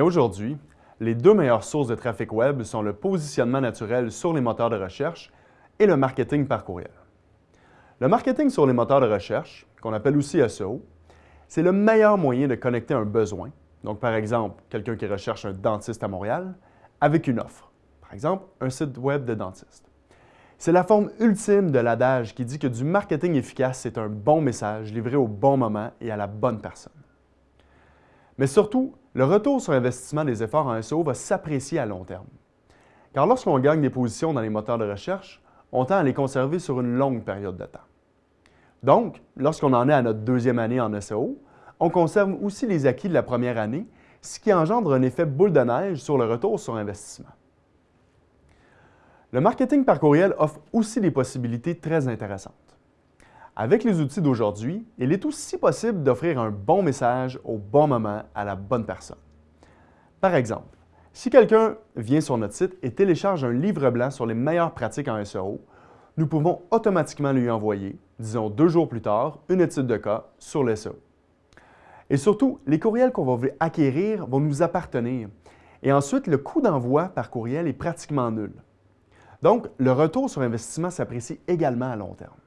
Aujourd'hui, les deux meilleures sources de trafic web sont le positionnement naturel sur les moteurs de recherche et le marketing par courriel. Le marketing sur les moteurs de recherche, qu'on appelle aussi SEO, c'est le meilleur moyen de connecter un besoin, donc par exemple quelqu'un qui recherche un dentiste à Montréal, avec une offre, par exemple un site web de dentiste. C'est la forme ultime de l'adage qui dit que du marketing efficace, c'est un bon message livré au bon moment et à la bonne personne. Mais surtout, le retour sur investissement des efforts en SEO va s'apprécier à long terme. Car lorsqu'on gagne des positions dans les moteurs de recherche, on tend à les conserver sur une longue période de temps. Donc, lorsqu'on en est à notre deuxième année en SEO, on conserve aussi les acquis de la première année, ce qui engendre un effet boule de neige sur le retour sur investissement. Le marketing par courriel offre aussi des possibilités très intéressantes. Avec les outils d'aujourd'hui, il est aussi possible d'offrir un bon message au bon moment à la bonne personne. Par exemple, si quelqu'un vient sur notre site et télécharge un livre blanc sur les meilleures pratiques en SEO, nous pouvons automatiquement lui envoyer, disons deux jours plus tard, une étude de cas sur le SEO. Et surtout, les courriels qu'on va acquérir vont nous appartenir. Et ensuite, le coût d'envoi par courriel est pratiquement nul. Donc, le retour sur investissement s'apprécie également à long terme.